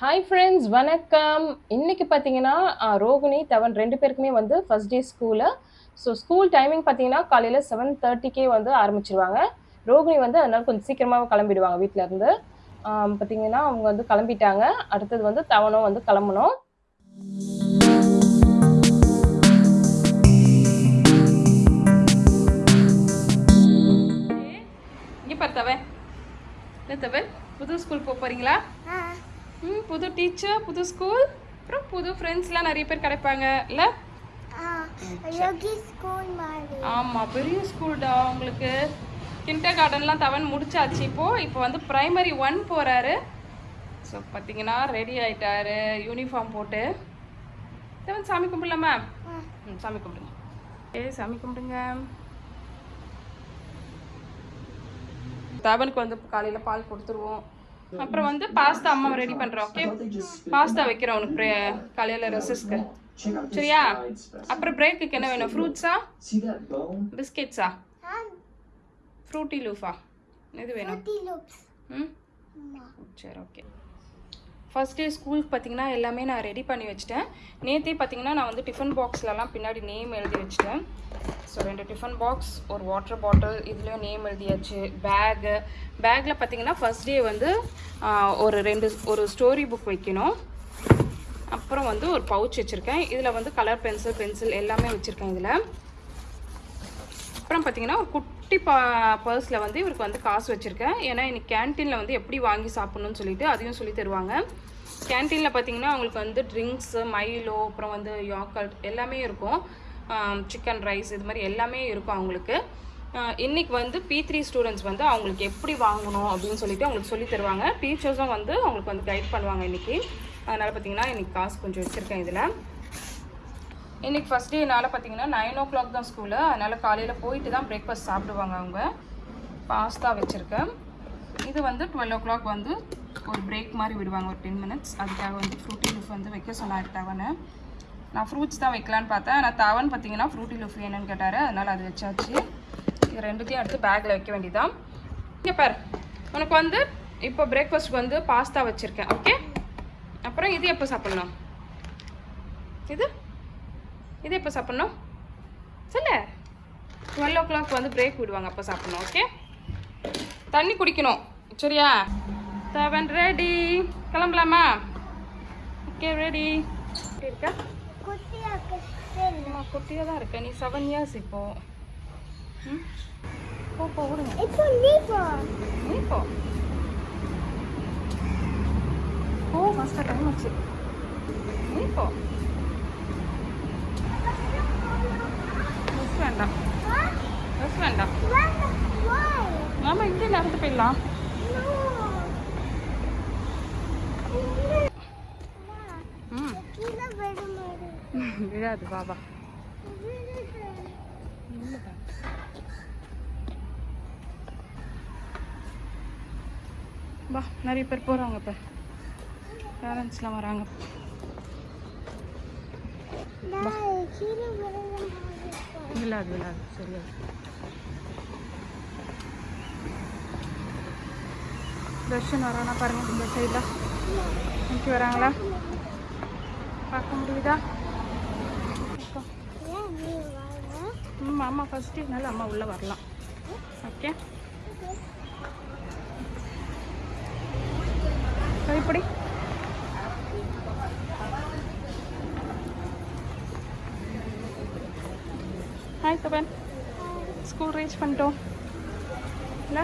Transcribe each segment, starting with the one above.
Hi friends வணக்கம். இன்னைக்கு பார்த்தீங்கன்னா ரோகிணி தவன் ரெண்டு பேருக்குமே வந்து first day school so school timing பார்த்தீங்கன்னா காலையில் செவன் தேர்ட்டிக்கே வந்து ஆரம்பிச்சிருவாங்க. ரோகிணி வந்து அதனால கொஞ்சம் சீக்கிரமாக கிளம்பிடுவாங்க வீட்டில இருந்து. ஆம், பார்த்தீங்கன்னா அவங்க வந்து கிளம்பிட்டாங்க. அடுத்தது வந்து தவனும் வந்து கிளம்பணும். இங்கே தவன். என்ன தவன்? புது ஸ்கூல் போக போகிறீங்களா ம் புது டீச்சர் புது ஸ்கூல் அப்புறம் புது ஃப்ரெண்ட்ஸ்லாம் நிறைய பேர் கிடைப்பாங்க இல்லை? ஆமாம் பெரிய ஸ்கூல்டா உங்களுக்கு. கிண்டர் கார்டன்லாம் தவன் முடிச்சாச்சு இப்போது இப்போ வந்து ப்ரைமரி ஒன் போகிறாரு ஸோ பார்த்தீங்கன்னா ரெடி ஆயிட்டாரு. யூனிஃபார்ம் போட்டு. தவன் சாமி கும்பிடலாமா ம் சாமி கும்பிடுங்க. ஏ சாமி கும்பிடுங்க. தவனுக்கு வந்து காலையில் பால் கொடுத்துருவோம். அப்புறம் வந்து பாஸ்தா அம்மா ரெடி பண்ணுறோம் ஓகே பாஸ்தா வைக்கிறோம் உனக்கு காலையில ரெசஸ்க்கு சரியா? அப்புறம் பிரேக்குக்கு என்ன வேணும்? ஃப்ரூட்ஸா பிஸ்கெட்ஸா ஃப்ரூட்டி லூஃபா எது வேணும்? ம்? சரி ஓகே ஃபர்ஸ்ட் டே ஸ்கூலுக்கு பார்த்தீங்கன்னா எல்லாமே நான் ரெடி பண்ணி வச்சிட்டேன். நேற்றே பார்த்தீங்கன்னா நான் வந்து டிஃபன் பாக்ஸ்லலாம் பின்னாடி நேம் எழுதி வச்சிட்டேன். ஸோ ரெண்டு டிஃபன் பாக்ஸ் ஒரு வாட்டர் பாட்டில் இதுலேயும் நேம் எழுதியாச்சு. பேகு பேக்கில் பார்த்தீங்கன்னா ஃபர்ஸ்ட் டே வந்து ஒரு ரெண்டு ஒரு ஸ்டோரி புக் வைக்கணும். அப்புறம் வந்து ஒரு பவுச் வச்சுருக்கேன். இதில் வந்து கலர் பென்சில் பென்சில் எல்லாமே வச்சுருக்கேன் இதில். அப்புறம் பார்த்தீங்கன்னா ஒரு குட்டி பா பர்ஸில் வந்து இவருக்கு வந்து காசு வச்சுருக்கேன். ஏன்னா இன்றைக்கி கேன்டீனில் வந்து எப்படி வாங்கி சாப்பிட்ணுன்னு சொல்லிட்டு அதையும் சொல்லி தருவாங்க. கேன்டீனில் பார்த்தீங்கன்னா அவங்களுக்கு வந்து ட்ரிங்க்ஸு மைலோ அப்புறம் வந்து யாக்கல்ட் எல்லாமே இருக்கும். சிக்கன் ரைஸ் இது மாதிரி எல்லாமே இருக்கும் அவங்களுக்கு. இன்றைக்கி வந்து பி த்ரீ ஸ்டூடெண்ட்ஸ் வந்து அவங்களுக்கு எப்படி வாங்கணும் அப்படின்னு சொல்லிட்டு அவங்களுக்கு சொல்லி தருவாங்க. டீச்சர்ஸும் வந்து அவங்களுக்கு வந்து கைட் பண்ணுவாங்க இன்றைக்கி அதனால் பார்த்தீங்கன்னா இன்றைக்கி காசு கொஞ்சம் வச்சுருக்கேன் இதில். இன்றைக்கி ஃபஸ்ட் என்னால் பார்த்தீங்கன்னா நைன் ஓ கிளாக் தான் ஸ்கூலு அதனால் காலையில் போயிட்டு தான் பிரேக்ஃபாஸ்ட் சாப்பிடுவாங்க அவங்க. பாஸ்தா வச்சுருக்கேன். இது வந்து டுவெல் ஓ கிளாக் வந்து ஒரு பிரேக் மாதிரி விடுவாங்க ஒரு டென் மினிட்ஸ் அதுக்காக வந்து ஃப்ரூட்டி லூஃப் வந்து வைக்க சொன்னார் தவனை நான் ஃப்ரூட்ஸ் தான் வைக்கலான்னு பார்த்தேன். ஆனால் தவன் பார்த்தீங்கன்னா ஃப்ரூட்டி லூஃப் வேணும்னு கேட்டார். அதனால் அது வச்சாச்சு. இது ரெண்டுத்தையும் எடுத்து பேக்கில் வைக்க வேண்டியதான் இங்கே பாரு உனக்கு வந்து இப்போ பிரேக்ஃபாஸ்ட்க்கு வந்து பாஸ்தா வச்சுருக்கேன் ஓகே அப்புறம் இது எப்போ சாப்பிட்ணும்? இது? இது எப்போ சாப்பிட்ணும்? சொல்லு. டுவெல் ஓ கிளாக் வந்து பிரேக் விடுவாங்க அப்போ சாப்பிட்ணும் ஓகே தண்ணி குடிக்கணும் சரியா? செவன் ரெடி கிளம்பலாமா? ஓகே ரெடி இருக்கா? குட்டியாக்கு அம்மா குட்டியாக தான் இருக்க. நீ செவன் இயர்ஸ் இப்போ. ம்? போ போ விடுங்க நீ போ. ஓ ஃபஸ்ட்டாக டைம் ஆச்சு. நீ போ. வேண்டாம். பஸ் வேண்டாம். Why? நாம இங்கே நடந்து போயிடலாம் விழாது பாபா. வா நிறைய பேர் போகிறாங்க இப்போ. பேரண்ட்ஸ்லாம் வராங்க. விழாது விழாது சரியா. தர்ஷன் வரானா பாருங்க இந்த சைடில் இன்னைக்கு வராங்களா? பார்க்க முடியுதா? அப்பா. ம் அம்மா ஃபஸ்ட்டு இதனால அம்மா உள்ளே வரலாம். ஓகே கைப்படி ஹாய் ஸ்கூல் ரீச் பண்ணிட்டோம். இல்லை?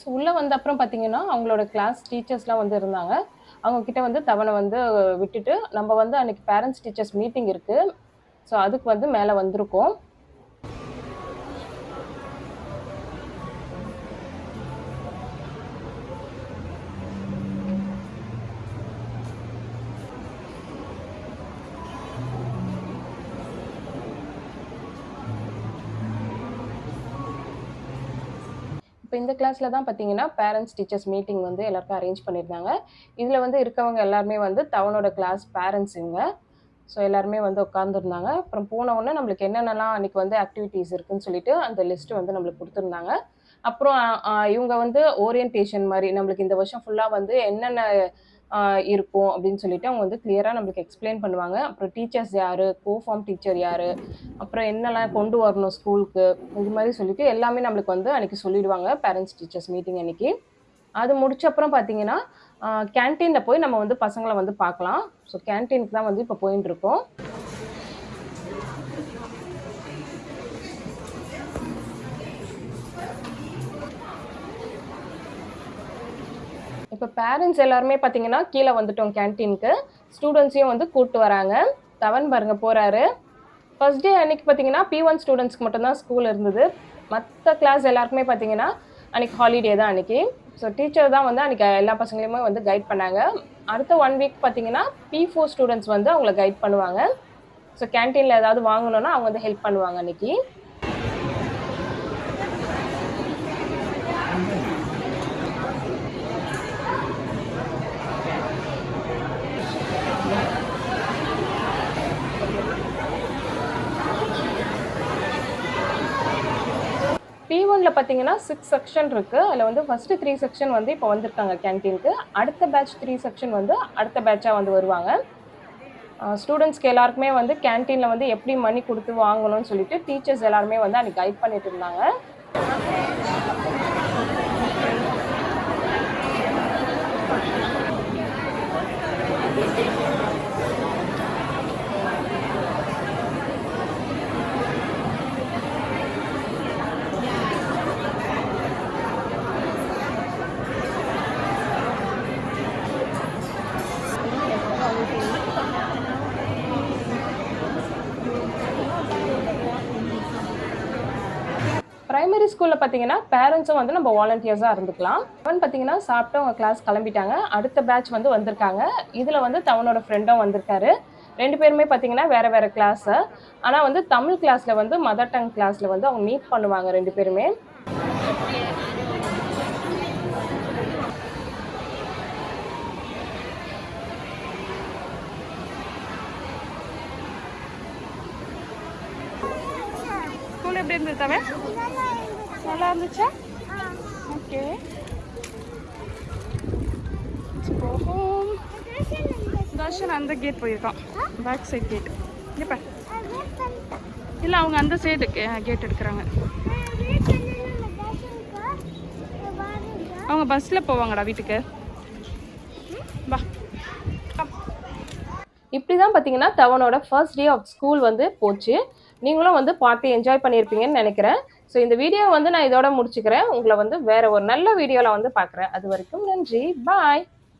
ஸோ உள்ளே வந்த அப்புறம் பார்த்தீங்கன்னா அவங்களோட கிளாஸ் டீச்சர்ஸ்லாம் வந்து இருந்தாங்க. அவங்கக்கிட்ட வந்து தவணை வந்து விட்டுட்டு நம்ம வந்து அன்னைக்கு பேரண்ட்ஸ் டீச்சர்ஸ் மீட்டிங் இருக்குது ஸோ அதுக்கு வந்து மேலே வந்திருக்கோம். இப்போ இந்த கிளாஸில் தான் பார்த்தீங்கன்னா பேரண்ட்ஸ் டீச்சர்ஸ் மீட்டிங் வந்து எல்லாருக்கும் அரேஞ்ச் பண்ணியிருந்தாங்க இதில் வந்து இருக்கவங்க எல்லாருமே வந்து தவனோட கிளாஸ் பேரண்ட்ஸ் இவங்க ஸோ எல்லாருமே வந்து உட்காந்துருந்தாங்க அப்புறம் போன உடனே நம்மளுக்கு என்னென்னலாம் அன்றைக்கி வந்து ஆக்டிவிட்டீஸ் இருக்குன்னு சொல்லிட்டு அந்த லிஸ்ட்டு வந்து நம்மளுக்கு கொடுத்துருந்தாங்க. அப்புறம் இவங்க வந்து ஓரியன்டேஷன் மாதிரி நம்மளுக்கு இந்த வருஷம் ஃபுல்லாக வந்து என்னென்ன இருக்கும் அப்படின்னு சொல்லிட்டு அவங்க வந்து கிளியராக நம்மளுக்கு எக்ஸ்பிளைன் பண்ணுவாங்க. அப்புறம் டீச்சர்ஸ் யார்? கோஃபார்ம் டீச்சர் யார்? அப்புறம் என்னெல்லாம் கொண்டு வரணும் ஸ்கூலுக்கு இது மாதிரி சொல்லிட்டு எல்லாமே நம்மளுக்கு வந்து அன்றைக்கி சொல்லிடுவாங்க. பேரண்ட்ஸ் டீச்சர்ஸ் மீட்டிங் அன்றைக்கி அது முடிச்ச அப்புறம் பார்த்தீங்கன்னா கேன்டீனில் போய் நம்ம வந்து பசங்களை வந்து பார்க்கலாம். ஸோ கேன்டீனுக்கு தான் வந்து இப்போ போயின்னு இருக்கோம். இப்போ பேரண்ட்ஸ் எல்லாருமே பார்த்தீங்கன்னா கீழே வந்துட்டோம் கேன்டீனுக்கு ஸ்டூடெண்ட்ஸையும் வந்து கூப்பிட்டு வராங்க. தவன் பாருங்க போகிறாரு ஃபர்ஸ்ட் டே அன்னைக்கு பார்த்தீங்கன்னா பி ஒன் ஸ்டூடெண்ட்ஸ்க்கு மட்டும்தான் ஸ்கூல் இருந்தது. மற்ற கிளாஸ் எல்லாருக்குமே பார்த்தீங்கன்னா அன்னைக்கு ஹாலிடே தான் அன்னைக்கு. ஸோ டீச்சர் தான் வந்து அன்னைக்கு எல்லா பசங்களையுமே வந்து கைட் பண்ணாங்க. அடுத்த ஒன் வீக் பார்த்தீங்கன்னா பி ஃபோர் ஸ்டூடெண்ட்ஸ் வந்து அவங்கள கைட் பண்ணுவாங்க. ஸோ கேன்டீனில் ஏதாவது வாங்கணுன்னா அவங்க வந்து ஹெல்ப் பண்ணுவாங்க அன்னைக்கு. பி பார்த்தீங்கன்னா சிக்ஸ் செக்ஷன் இருக்குது அதில் வந்து ஃபஸ்ட்டு த்ரீ செக்ஷன் வந்து இப்போ வந்திருக்காங்க கேன்டீனுக்கு அடுத்த பேட்ச் த்ரீ செக்ஷன் வந்து அடுத்த பேட்சாக வந்து வருவாங்க. ஸ்டூடெண்ட்ஸ்க்கு எல்லாருக்குமே வந்து கேன்டீனில் வந்து எப்படி மணி கொடுத்து வாங்கணும்னு சொல்லிட்டு டீச்சர்ஸ் எல்லாருமே வந்து அன்றைக்கி கைட் பண்ணிட்டு இருந்தாங்க பிரைமரி ஸ்கூலில் பார்த்தீங்கன்னா பேரண்ட்ஸும் வந்து நம்ம வாலண்டியர்ஸாக இருந்துக்கலாம். அவன் பார்த்தீங்கன்னா சாப்பிட்டு அவங்க கிளாஸ் கிளம்பிட்டாங்க. அடுத்த பேட்ச் வந்து வந்திருக்காங்க. இதில் வந்து தவனோட ஃப்ரெண்டும் வந்திருக்காரு. ரெண்டு பேருமே பார்த்தீங்கன்னா வேறு வேறு கிளாஸு ஆனால் வந்து தமிழ் கிளாஸில் வந்து மதர் டங் கிளாஸில் வந்து அவங்க மீட் பண்ணுவாங்க ரெண்டு பேருமே. எப்படி இருந்தது தவிர நல்லா இருந்துச்சா? ஓகே. போகும். தர்ஷன் அந்த கேட் போயிருக்கான். பேக் சைட் கேட் இங்கே பாரு. இல்லை அவங்க அந்த சைடு கேட் எடுக்கிறாங்க. அவங்க பஸ்ஸில் போவாங்கடா வீட்டுக்கு. வா. இப்படி தான் பார்த்தீங்கன்னா தவனோட ஃபர்ஸ்ட் டே ஆஃப் ஸ்கூல் வந்து போச்சு. நீங்களும் வந்து பார்த்து என்ஜாய் பண்ணியிருப்பீங்கன்னு நினைக்கிறேன். ஸோ இந்த வீடியோ வந்து நான் இதோட முடிச்சுக்கிறேன். உங்களை வந்து வேற ஒரு நல்ல வீடியோவில் வந்து பார்க்குறேன். அது வரைக்கும் நன்றி. பாய்